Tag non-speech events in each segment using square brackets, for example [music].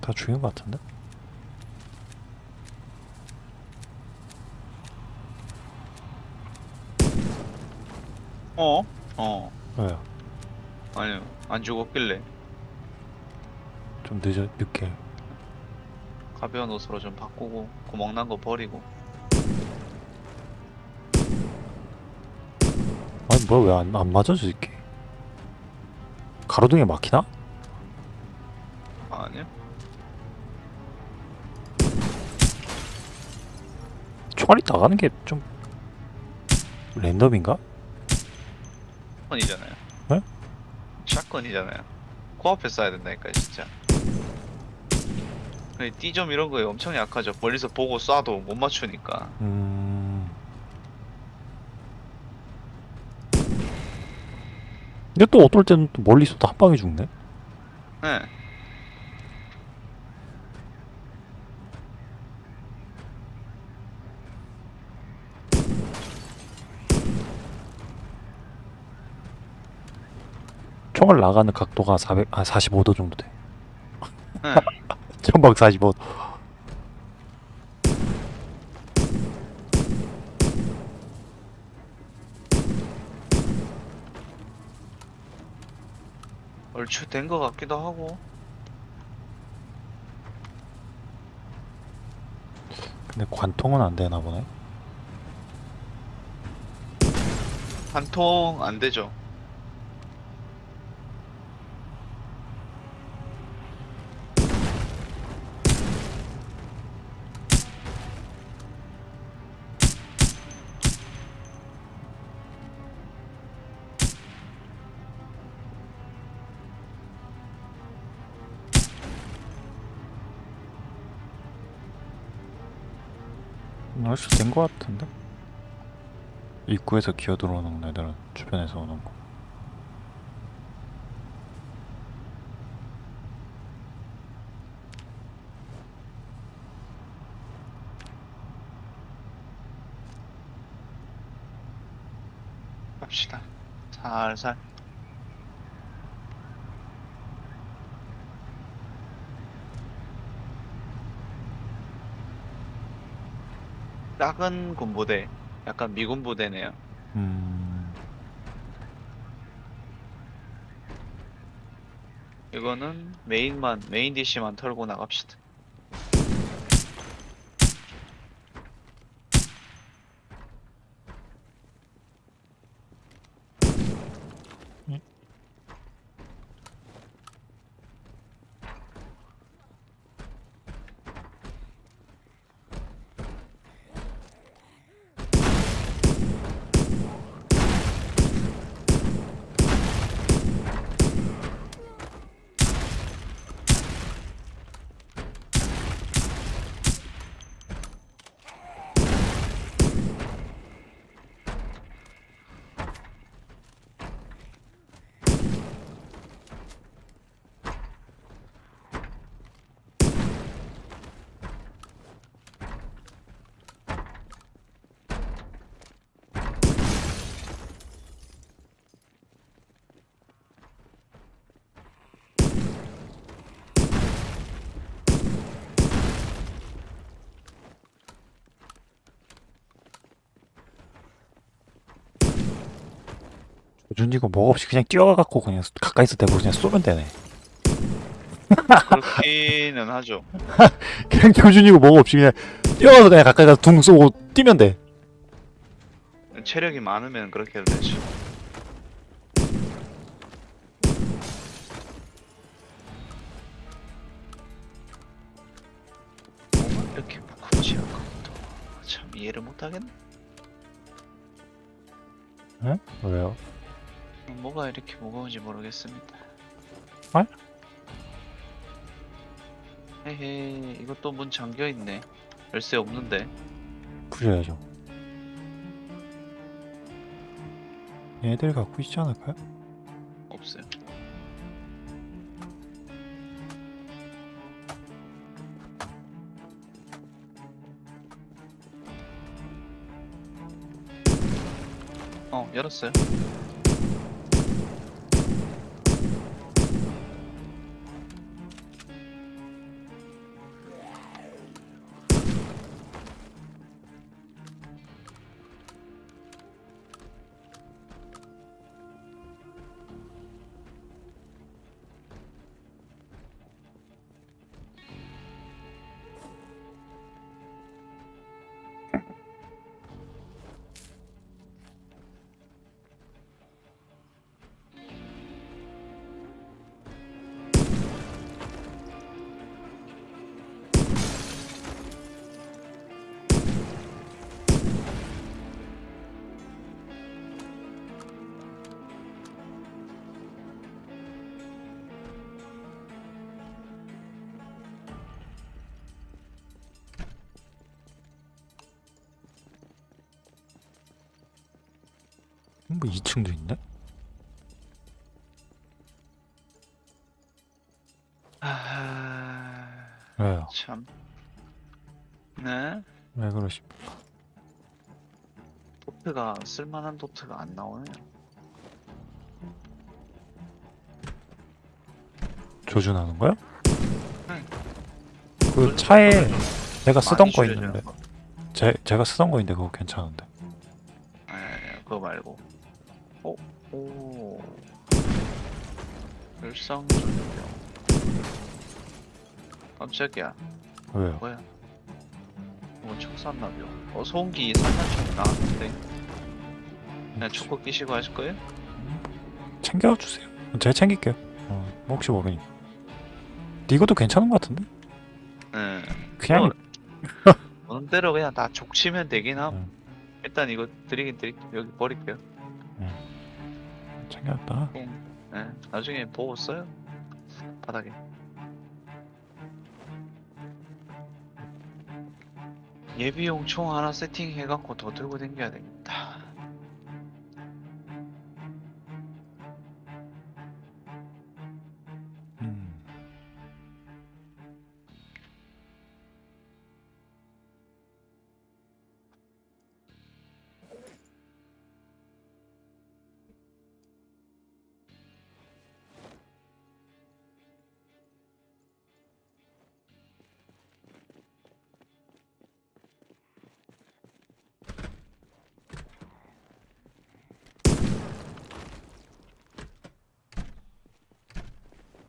다 죽인 것 같은데? 어? 어. 왜요? 아니요. 안 죽었길래 좀 늦어 늦게 가벼운 옷으로 좀 바꾸고 구멍 난 거 버리고 아니 뭐야 왜 안 안 맞아 저 새끼 가로등에 막히나? 총알이 나가는 게 좀 랜덤인가? 샷건이잖아요. 네? 샷건이잖아요. 코앞에 쏴야 된다니까 진짜. D점 이런 거에 엄청 약하죠. 멀리서 보고 쏴도 못 맞추니까. 음. 근데 또 어떨 때는 또 멀리서도 한 방에 죽네? 네. 총알 나가는 각도가 400, 아 45도 정도 돼. 네. 전방 45도. 얼추 된거 같기도 하고. 근데 관통은 안 되나 보네. 한통안 되죠. 된거 같은데? 입구에서 기어 들어오는 애들은 주변에서 오는 거. 갑시다. 살살. 작은 군부대, 약간 미군 부대네요. 음. 이거는 메인만, 메인 DC만 털고 나갑시다. 조준이고 뭐 없이 그냥 뛰어가갖고 그냥 가까이서 대고 그냥 쏘면 되네. 그렇기는 하죠. [laughs] 그냥 조준이고 뭐 없이 그냥 뛰어가서 그냥 가까이 가서 둥 쏘고 뛰면 돼. 체력이 많으면 그렇게 해도. 뭐가 이렇게 무겁지 아까부터 참 이해를 못하겠네. 응? 왜요? 뭐가 이렇게 무거운지 모르겠습니다. 아? 헤헤 이것도 문 잠겨 있네. 열쇠 없는데. 부셔야죠. 얘들 갖고 있지 않을까요? 없어요. 어, 열었어요. 뭐 2층도 있네? 아, 왜요? 참. 네? 왜 그러십니까? 도트가 쓸만한 도트가 안 나오네요. 조준하는 거요? 응. 그 차에 내가 쓰던 거. 있는데 제, 제가 쓰던 거 있는데 그거 괜찮은데 오. 열상 전병. 깜짝이야. 왜요? 뭐야? 뭐 척산나bio. 어, 소음기 산탄총 나왔는데. 그냥 초코 끼시고 하실 거예요? 챙겨주세요 제가 챙길게요 어, 뭐 혹시 모르니까 이것도 괜찮은 것 같은데? 네. 그냥 [laughs] 어느 대로 그냥 다 족치면 되긴 함. 음. 일단 이거 드리긴 드릴게요. 여기 버릴게요. 챙겼다 네. 나중에 보고 써요. 바닥에. 예비용 총 하나 세팅해갖고 더 들고 다녀야 되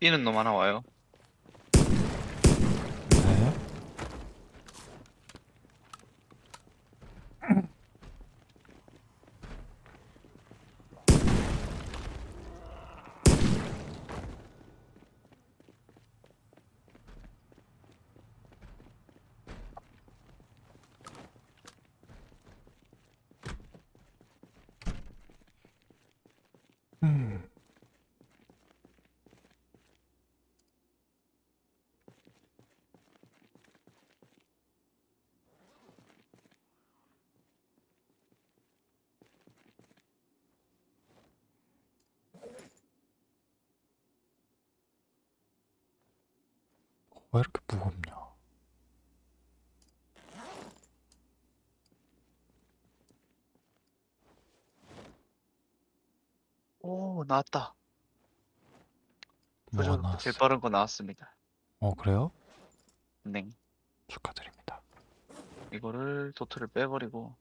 뛰는 놈 하나 와요. 네. 음. 왜 이렇게 무겁냐? 오, 나왔다. 뭐가 나왔어? 제일 빠른 거 나왔습니다. 어 그래요? 네. 축하드립니다. 이거를 도트를 빼버리고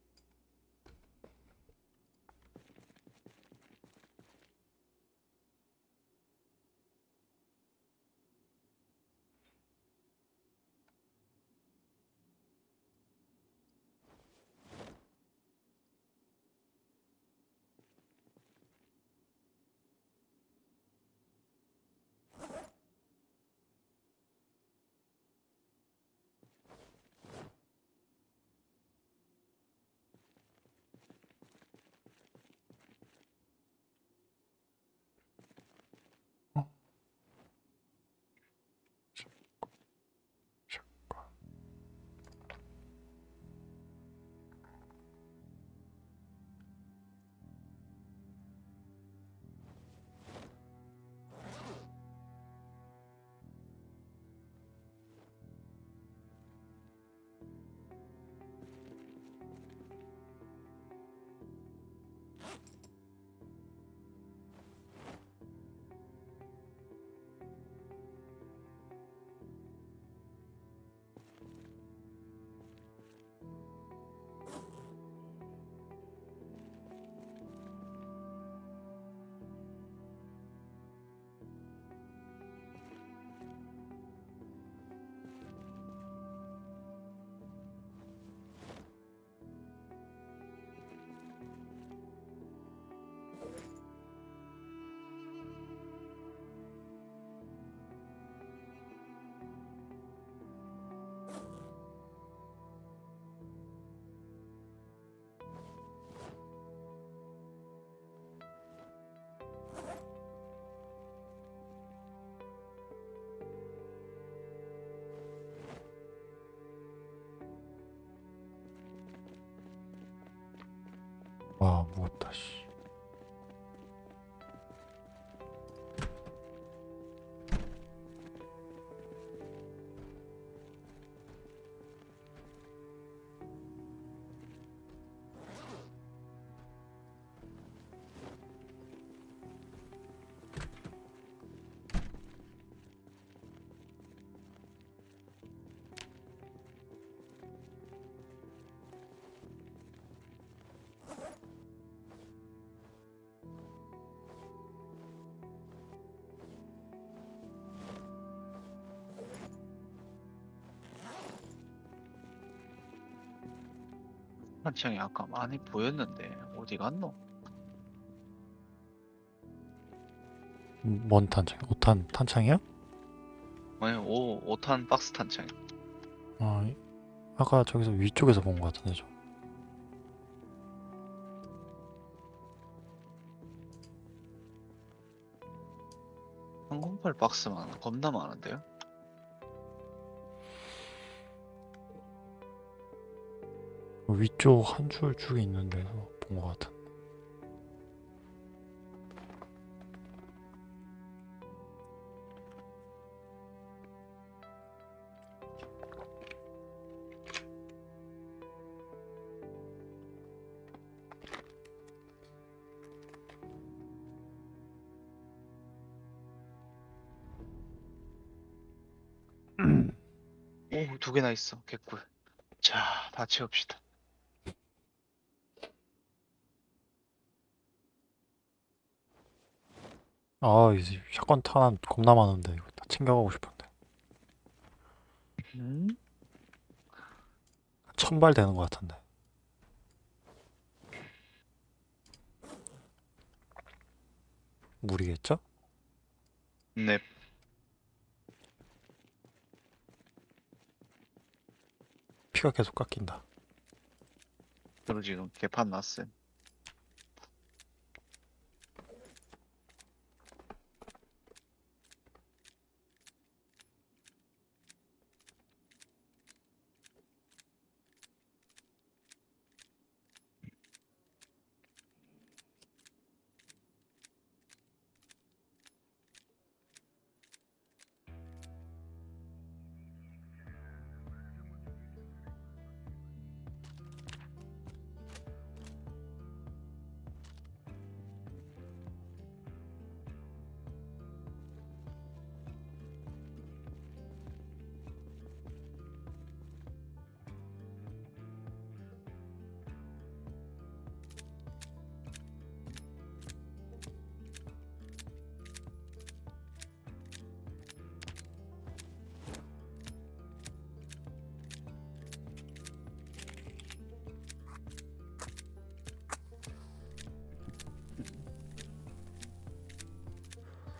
무겁다 씨. 탄창이 아까 많이 보였는데 어디 갔노? 음, 뭔 탄창? 5탄 탄창이요? 아니 5, 5탄 박스 탄창 아, 이- 아까 저기서 위쪽에서 본 것 같은데 저. 항공팔 박스만 겁나 많은데요? 위쪽 한줄 쭉에 있는 데서 본 것 같은. 오 두 개나 있어. 개꿀. 자 다 채웁시다 아, 이제 샷건 탄 겁나 많은데 이거 다 챙겨가고 싶은데. 음? 천발 되는 것 같은데. 무리겠죠? 네 피가 계속 깎인다. 그리고 지금 개판 났음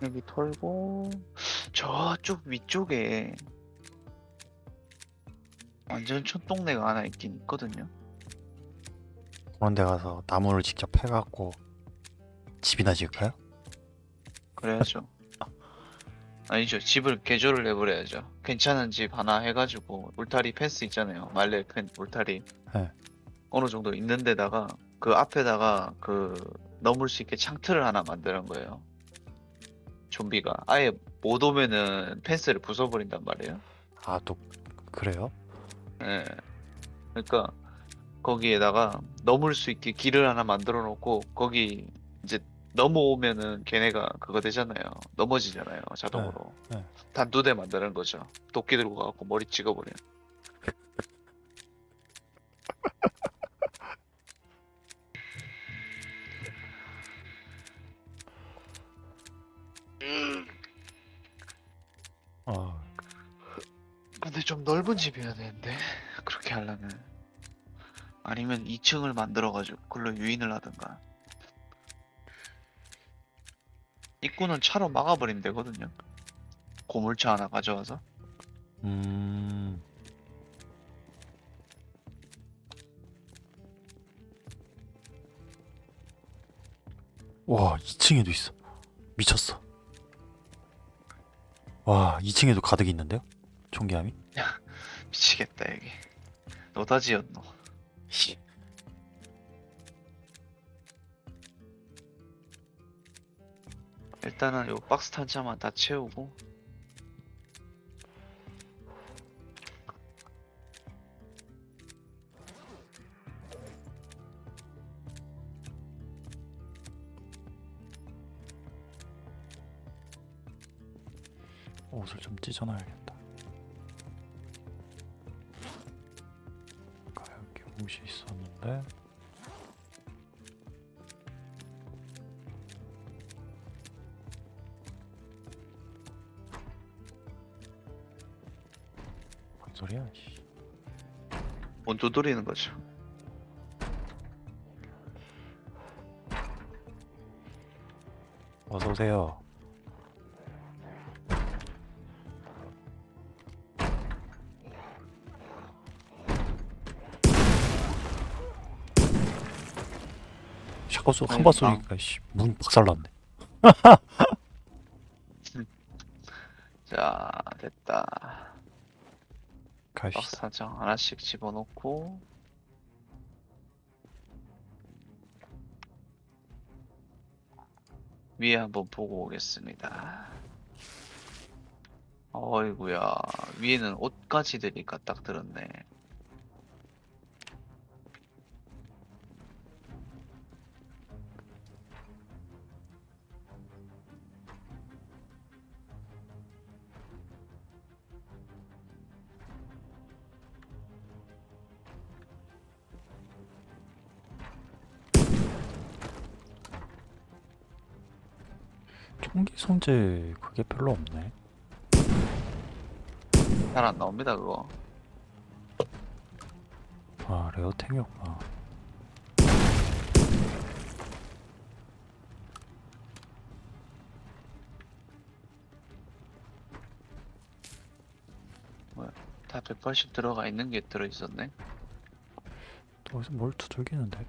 여기 털고 저쪽 위쪽에 완전 촌동네가 하나 있긴 있거든요. 그런 데 가서 나무를 직접 패갖고 집이나 지을까요? 그래야죠. [laughs] 아니죠. 집을 개조를 해버려야죠. 괜찮은 집 하나 해가지고 울타리 펜스 있잖아요. 말레 펜 울타리. 네. 어느 정도 있는 데다가 그 앞에다가 그 넘을 수 있게 창틀을 하나 만드는 거예요 좀비가 아예 못 오면은 펜스를 부숴버린단 말이에요 아, 또 그래요? 예. 그러니까 거기에다가 넘을 수 있게 길을 하나 만들어 놓고 거기 이제 넘어오면은 걔네가 그거 되잖아요. 넘어지잖아요. 자동으로. 네, 네. 단두대 만드는 거죠. 도끼 들고 가고 머리 찍어버려. 아, 좀 넓은 집이어야 되는데 그렇게 하려면 아니면 2층을 만들어가지고 그걸로 유인을 하든가. 입구는 차로 막아버리면 되거든요. 고물차 하나 가져와서. 음, 와, 2층에도 있어. 미쳤어. 와, 2층에도 가득 있는데요? 총기함이? [laughs] 씨. 일단은 요 박스 탄차만 다 채우고 옷을 좀 찢어놔야겠다. 곳이 있었는데. 뭔 소리야 씨. 뭔 두드리는 거죠? 어서오세요. 쏘, 한발 아니, 쏘니까 씨, 문 박살났네. [laughs] 자, 됐다. 가시다. 박스 사장 하나씩 집어넣고 위에 한번 보고 오겠습니다. 어이구야 위에는 옷까지 들니까 딱 들었네. 손재 그게 별로 없네. 잘 안 나옵니다 그거. 아 레어템이었구나. 다180 들어가 있는 게 들어 있었네. 또 어디서 뭘 두들기는데?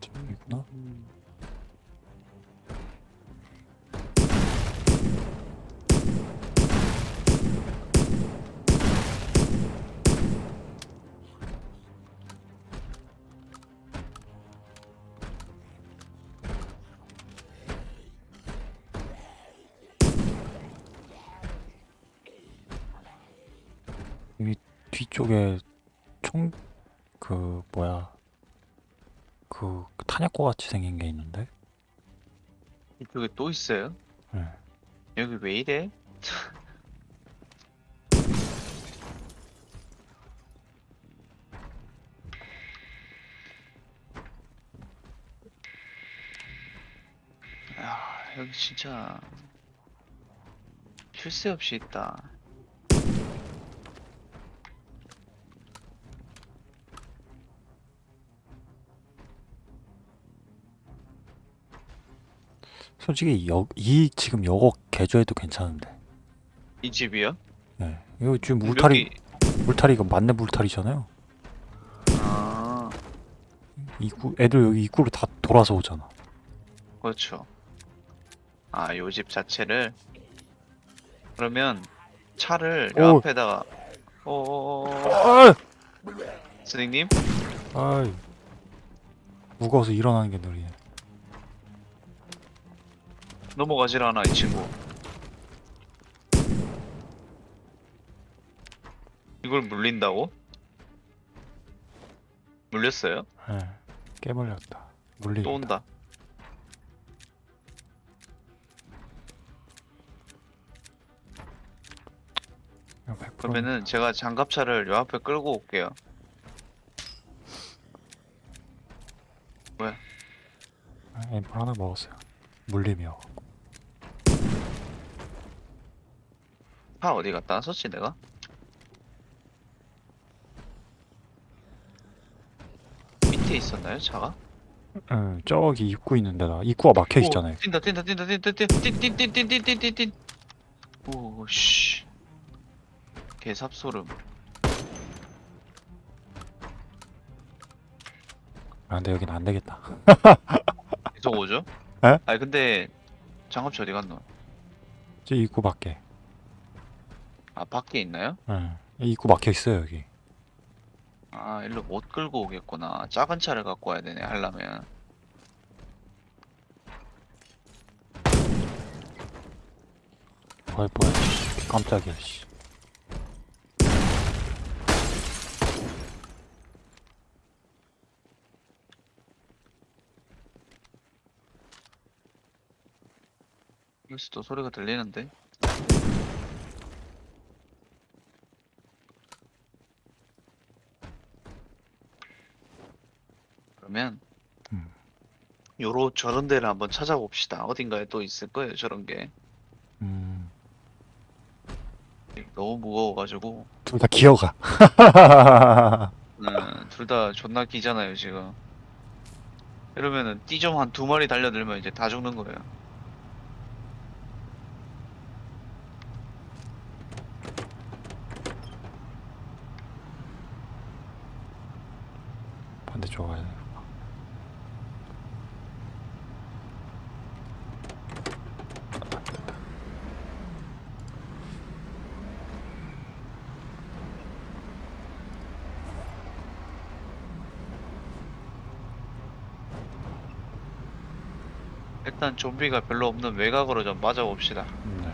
저기구나. 이 뒤쪽에 총 그 뭐야 그 탄약고 같이 생긴 게 있는데 이쪽에 또 있어요? 네. 여기 왜 이래? 야, [laughs] 여기 진짜 쉴새 없이 있다. 솔직히 여, 이 지금 요거 개조해도 괜찮은데 이 집이요? 네. 이거 지금 울타리 여기- 울타리 이거 맞네 물타리잖아요 아, 입구 애들 여기 입구로 다 돌아서 오잖아 그렇죠. 아, 요 집 자체를 그러면 차를 요 오. 앞에다가 어, 아! 선생님? 아이 무거워서 일어나는 게 느리네 넘어가질 않아 이 친구. 이걸 물린다고? 물렸어요? 네. 깨물렸다. 물리 또 온다. 그러면은 제가 장갑차를 요 앞에 끌고 올게요. 앰플 하나 먹었어요. 물림이 요차 어디 갔다 왔었지 내가? 밑에 있었나요 차가? 응 저기 입구 있는 데다 입구가 막혀 오, 있잖아요 뛴다 뛴다 뛴다 뛴다 뛴다 뛴뛴뛴뛴뛴뛴뛴 오씨 개삽 소름 아 근데 여긴 안 되겠다 계속 오죠? 에? 아니 근데 장갑차 어디 갔노? 저 입구 밖에 아 밖에 있나요? 응 입구 막혀 있어요 여기 아 일로 못 끌고 오겠구나 작은 차를 갖고 와야 되네 하려면 뭐야 뭐야 씨. 깜짝이야 씨 여기서 또 소리가 들리는데? 그러면 음. 요로 저런 데를 한번 찾아봅시다. 어딘가에 또 있을 거예요, 저런 게. 음, 너무 무거워가지고. 둘 다 기어가 네, 둘다 존나 끼잖아요, 지금. 이러면은 띠 좀 한 두 마리 달려들면 이제 다 죽는 거예요. 반대쪽 가야 돼 일단 좀비가 별로 없는 외곽으로 좀 맞아봅시다. 네.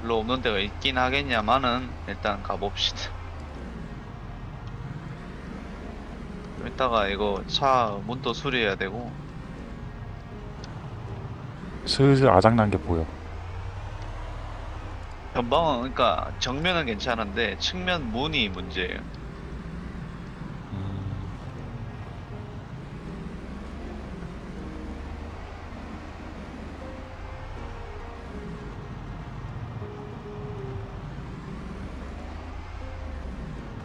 별로 없는 데가 있긴 하겠냐마는 일단 가봅시다. 좀 이따가 이거 차 문도 수리해야 되고 슬슬 아작난 게 보여 전방은 그러니까 정면은 괜찮은데 측면 문이 문제예요.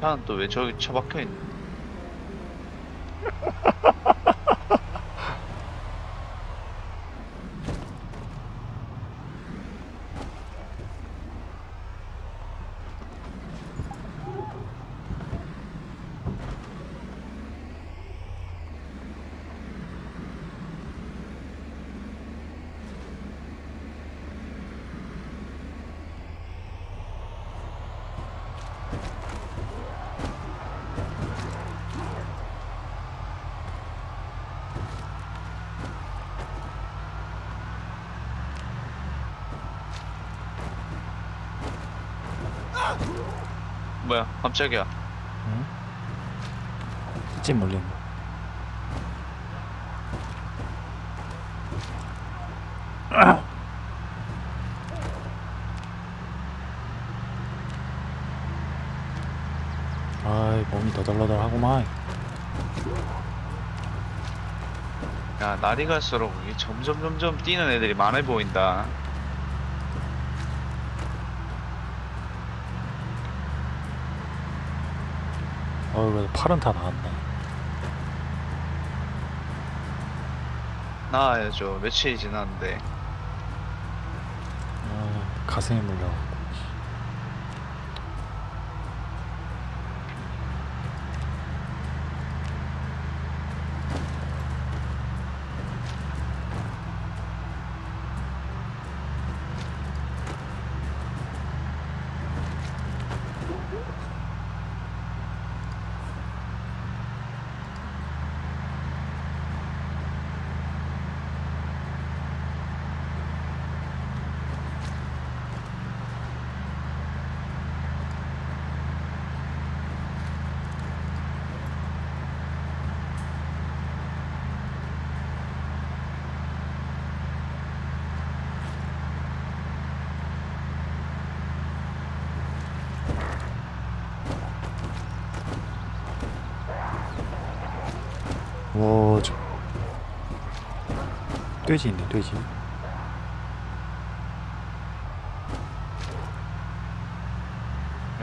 차는 또왜 저기 처박혀 있네. [laughs] 깜짝이야. 응? 찜 물린 거 아이 몸이 너덜너덜하구만 야 날이 갈수록 점점 점점 뛰는 애들이 많아 보인다. 어이 그래도 팔은 다 나왔네 나와야죠. 며칠이 지났는데. 아, 가슴이 물려 와 저 돼지 있네 돼지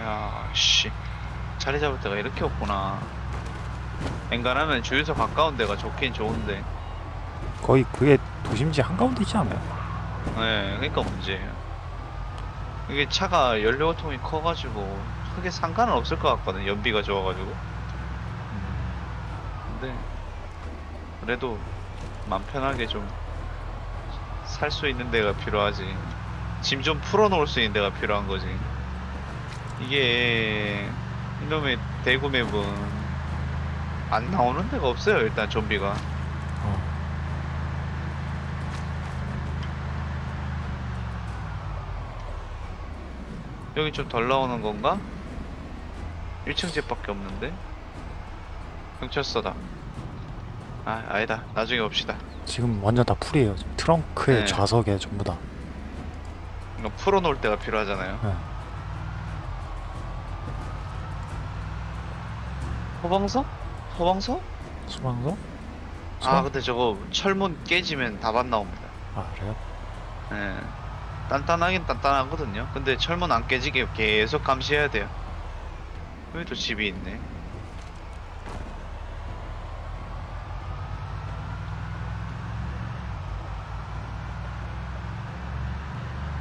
야, 씨. 자리 잡을 데가 이렇게 없구나. 엔간하면 주유소 가까운 데가 좋긴 좋은데. 거의 그게 도심지 한가운데 있지 않아요? 네, 그러니까 문제예요. 이게 차가 연료통이 커가지고 크게 상관은 없을 것 같거든. 연비가 좋아가지고. 그래도 맘 편하게 좀 살 수 있는 데가 필요하지. 짐 좀 풀어놓을 수 있는 데가 필요한 거지. 이게 이놈의 대구 맵은 안 나오는 데가 없어요 일단 좀비가. 여기 좀 덜 나오는 건가? 1층 집밖에 없는데? 경찰서다. 아, 아니다. 나중에 봅시다. 지금 완전 다 풀이에요. 지금 트렁크에 네. 좌석에 전부 다. 이거 풀어놓을 때가 필요하잖아요. 네. 소방서? 소방서? 소방서? 아, 근데 저거 철문 깨지면 답안 나옵니다. 아 그래요? 예. 단단하긴 단단하거든요. 근데 철문 안 깨지게 계속 감시해야 돼요. 여기도 집이 있네.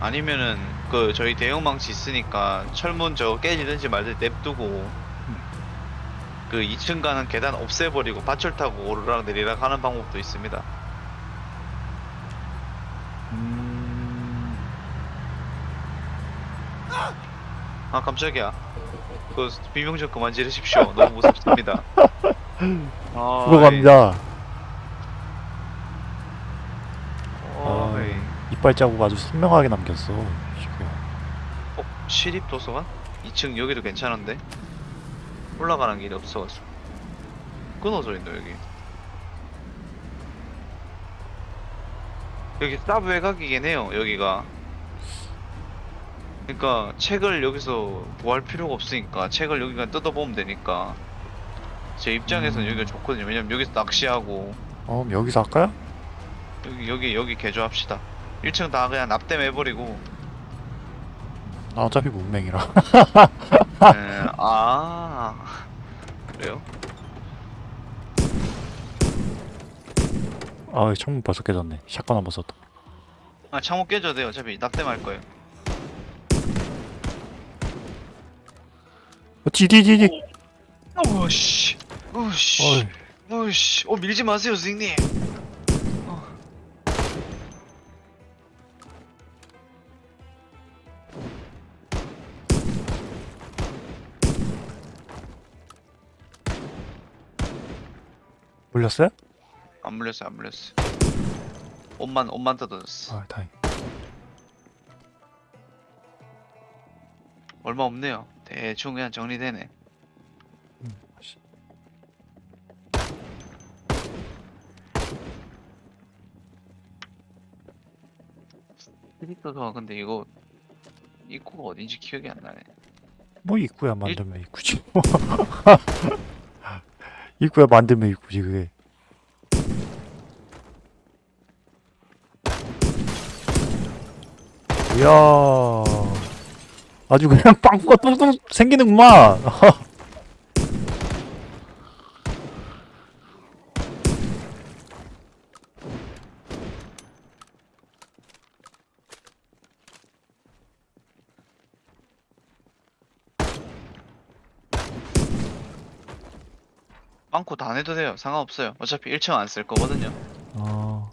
아니면은 그 저희 대형망치 있으니까 철문 저거 깨지든지 말든지 냅두고 그 2층 가는 계단 없애버리고 밧줄 타고 오르락 내리락 하는 방법도 있습니다. 음... 아 깜짝이야. 그 비명 좀 그만 지르십시오. 너무 무섭습니다. [laughs] 아, 그거 갑니다. 어, 아. 에 이. 이빨 자국 아주 선명하게 남겼어. 지금. 어, 시립 도서관? 2층 여기도 괜찮은데? 올라가는 길이 없어가지고. 끊어져 있네 여기. 여기 쌉 외곽이긴 해요 여기가. 그러니까 책을 여기서 구할 필요가 없으니까 책을 여기가 뜯어보면 되니까 제 입장에서는 음. 여기가 좋거든요. 왜냐면 여기서 낚시하고 어 여기서 할까요? 여기 여기 여기 개조합시다. 1층 다 그냥 납땜해버리고. 나 어차피 문맹이라. 에, [laughs] 아 그래요? 아 창문 벌써 깨졌네. 샷건 한번 썼다. 아 창문 깨져도 돼요. 어차피 납땜할 거예요. 어, 디디디디. 오씨, 오씨. 오씨, 어 밀지 마세요, 선생님. 물렸어요? 안 물렸어, 안 물렸어. 옷만 옷만 뜯어졌어. 아 다행. 얼마 없네요. 대충 그냥 정리되네. 음, 씨. 캐릭터가 근데 이거 입구가 어딘지 기억이 안 나네. 뭐 입구야 만들면 입구지. [laughs] 뭐. 입구야 만들면 입구지 그게. 이야. 아주 그냥 빵꾸가 똥똥 생기는구만. [laughs] 빵꾸 다 내도 돼요. 상관없어요. 어차피 1층 안 쓸 거거든요. 어.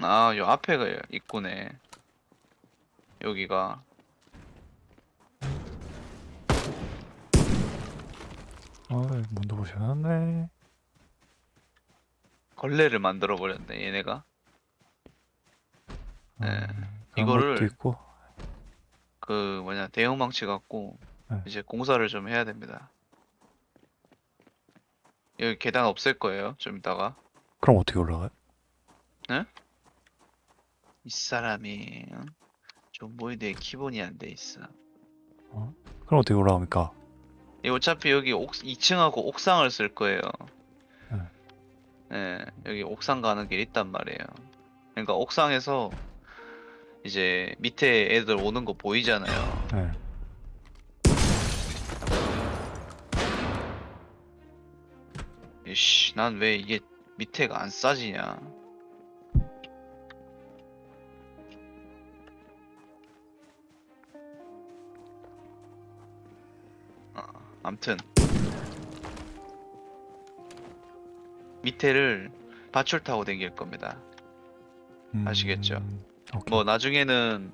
아, 요 앞에가 입구네. 여기가. 어, 문도 보셨네. 걸레를 만들어 버렸네, 얘네가. 네. 그런 이거를- 있고. 그 뭐냐 대형 망치 갖고 네. 이제 공사를 좀 해야 됩니다. 여기 계단 없앨 거예요. 좀 이따가 그럼 어떻게 올라가요? 이 사람이 응? 존보이드에 기본이 안 돼 있어. 그럼 어떻게 올라갑니까? 이 어차피 여기 옥 2층하고 옥상을 쓸 거예요. 네. 네, 여기 옥상 가는 길 있단 말이에요. 그러니까 옥상에서 이제 밑에 애들 오는 거 보이잖아요. 네. 이씨, 난 왜 이게 밑에가 안 싸지냐? 아, 암튼 밑에를 밧줄 타고 다닐 겁니다. 아시겠죠? 음, 오케이. 뭐 나중에는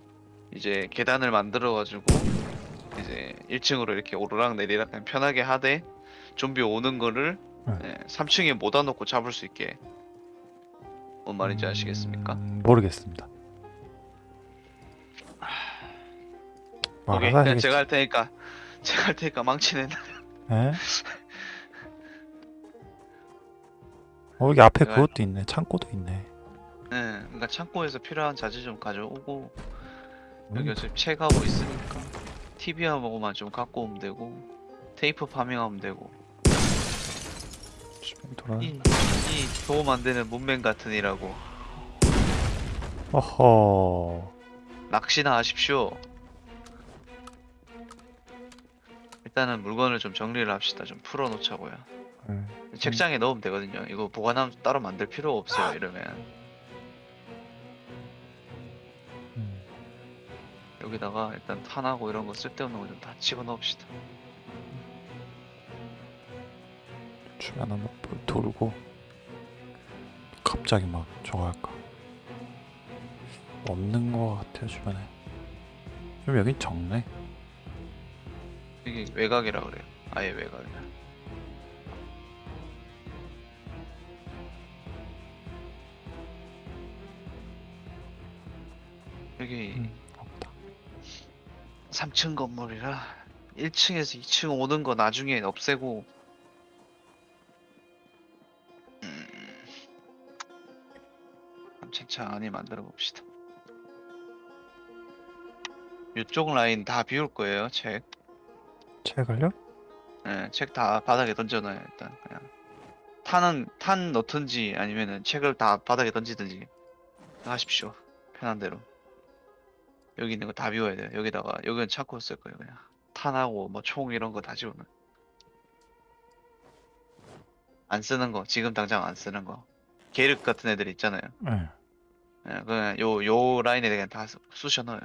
이제 계단을 만들어 가지고 이제 1층으로 이렇게 오르락 내리락 그냥 편하게 하되 좀비 오는 거를 네. 3층에 모아 놓고 잡을 수 있게 뭔 말인지 아시겠습니까? 음, 모르겠습니다. 뭐 오케이, 그냥. 제가 할 테니까 [laughs] 제가 할 테니까 망치는 예? [laughs] 어 여기 앞에 그것도 있네. 창고도 있네. 네, 그러니까 창고에서 필요한 자재 좀 가져오고 여기 음, 어차피 책하고 있으니까 TV하고만 좀 갖고 오면 되고 테이프 파밍하면 되고 돌아. 이, 이 도움 안 되는 문맹 같은 이라고 어허. 낚시나 하십시오. 일단은 물건을 좀 정리를 합시다. 좀 풀어놓자고요. 예. 책장에 넣으면 되거든요. 이거 보관함 따로 만들 필요 없어요. 이러면 여기다가 일단 탄하고 이런 거 쓸데없는 거 좀 다 집어넣읍시다. 주변 한번 볼- 돌고 갑자기 막 저거 할까 없는 거 같아요 주변에 좀 여긴 적네 이게 외곽이라 그래요. 아예 외곽이라. 여기 음, 3층 건물이라 1층에서 2층 오는 거 나중에 없애고 음, 차차히 만들어 봅시다. 이쪽 라인 다 비울 거예요, 책. 책을요? 예, 책다 바닥에 던져놔요, 일단 그냥. 탄은 탄 넣든지 아니면은 책을 다 바닥에 던지든지 하십시오. 편한 대로. 여기 있는 거 다 비워야 돼요. 여기다가 여기는 창고 쓸 거예요, 그냥. 탄하고 뭐 총 이런 거다 집어넣어. 안 쓰는 거, 지금 당장 안 쓰는 거. 계륵 같은 애들 있잖아요. 네 예, 그냥 요, 요 라인에 그냥 다 쑤- 쑤셔 넣어요.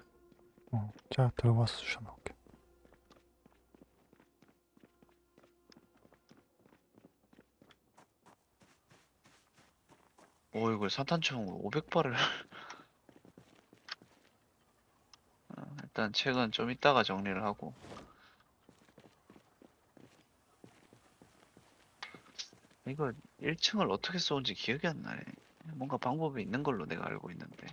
어, 제가 들고 와서 주셔놓을게요 오, 이걸 산탄총으로 500발을. 어, 일단 책은 좀 이따가 정리를 하고. 이거 1층을 어떻게 쏘는지 기억이 안 나네. 뭔가 방법이 있는 걸로 내가 알고 있는데.